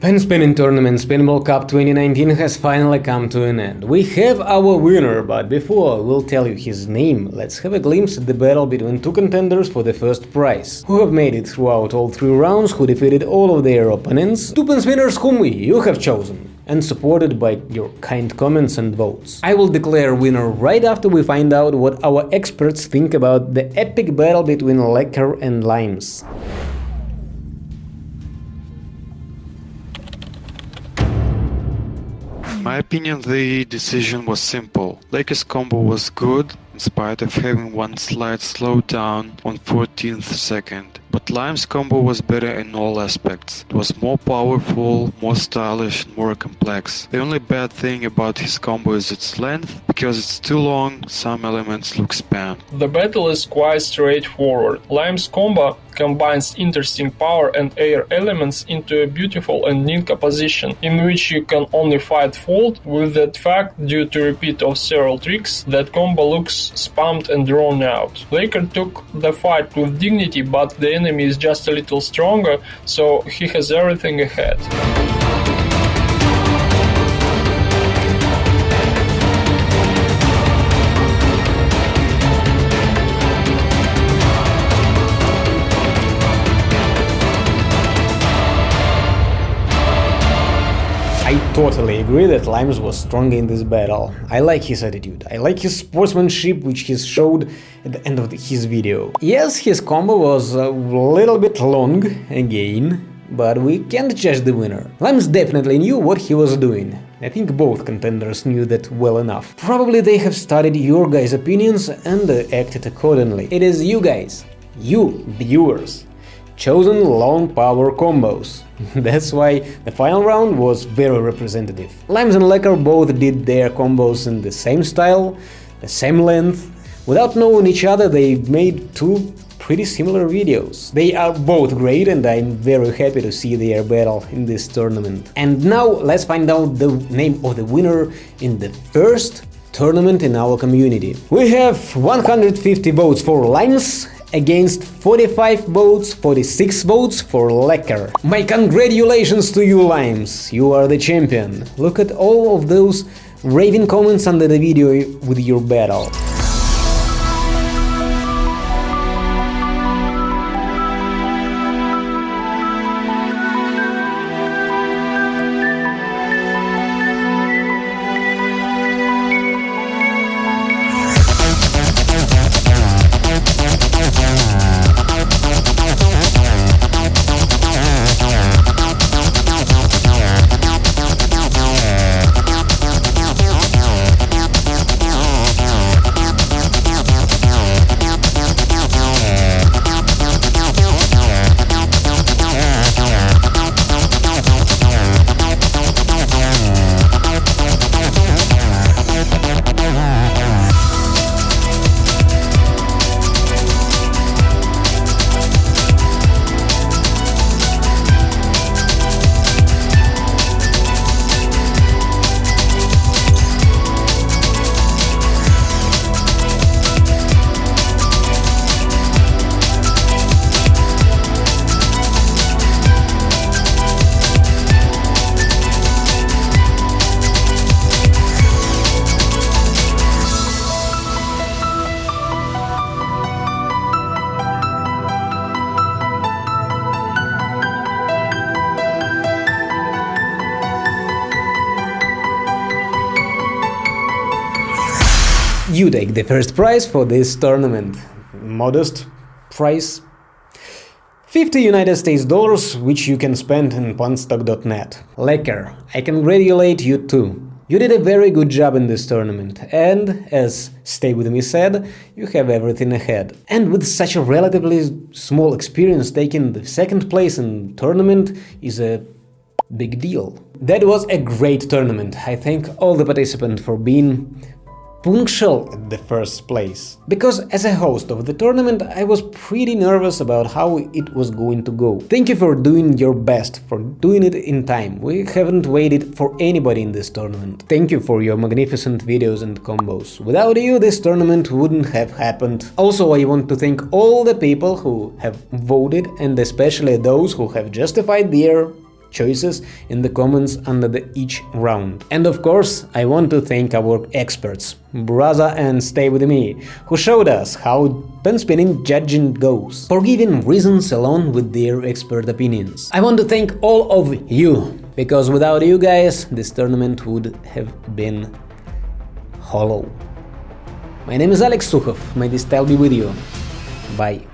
Pen Spinning Tournament Spinball Cup 2019 has finally come to an end. We have our winner, but before we'll tell you his name, let's have a glimpse at the battle between two contenders for the first prize, who have made it throughout all three rounds, who defeated all of their opponents, two pen spinners whom you have chosen and supported by your kind comments and votes. I will declare winner right after we find out what our experts think about the epic battle between Lecker and Limes. My opinion the decision was simple. Lakers combo was good in spite of having one slight slowdown on 14th second. But Lime's combo was better in all aspects. It was more powerful, more stylish, more complex. The only bad thing about his combo is its length. Because it's too long, some elements look spam. The battle is quite straightforward. Lime's combo combines interesting power and air elements into a beautiful and neat composition, in which you can only fight fault with that fact due to repeat of several tricks, that combo looks spammed and drawn out. Laker took the fight with dignity, but the enemy is just a little stronger, so he has everything ahead. Totally agree that Limes was strong in this battle. I like his attitude, I like his sportsmanship which he showed at the end of the, his video. Yes, his combo was a little bit long, again, but we can't judge the winner. Limes definitely knew what he was doing. I think both contenders knew that well enough. Probably they have studied your guys' opinions and acted accordingly. It is you guys, you viewers, chosen long power combos. That's why the final round was very representative. Limes and Lecker both did their combos in the same style, the same length. Without knowing each other, they made two pretty similar videos. They are both great and I'm very happy to see their battle in this tournament. And now let's find out the name of the winner in the first tournament in our community. We have 150 votes for Limes against 45 votes, 46 votes for Lecker. My congratulations to you, Limes, you are the champion. Look at all of those raving comments under the video with your battle. You take the first prize for this tournament. Modest price 50 United States dollars, which you can spend in pawnstock.net. Lecker, I congratulate you too. You did a very good job in this tournament, and, as Stay With Me said, you have everything ahead. And with such a relatively small experience, taking the second place in tournament is a big deal. That was a great tournament. I thank all the participants for being punctual at the first place. Because as a host of the tournament, I was pretty nervous about how it was going to go. Thank you for doing your best, for doing it in time. We haven't waited for anybody in this tournament. Thank you for your magnificent videos and combos. Without you, this tournament wouldn't have happened. Also, I want to thank all the people who have voted and especially those who have justified their choices in the comments under the each round. And of course, I want to thank our experts, Brother and Stay With Me, who showed us how pen spinning judging goes, for giving reasons along with their expert opinions. I want to thank all of you, because without you guys, this tournament would have been hollow. My name is Alex Sukhov, may this style be with you. Bye.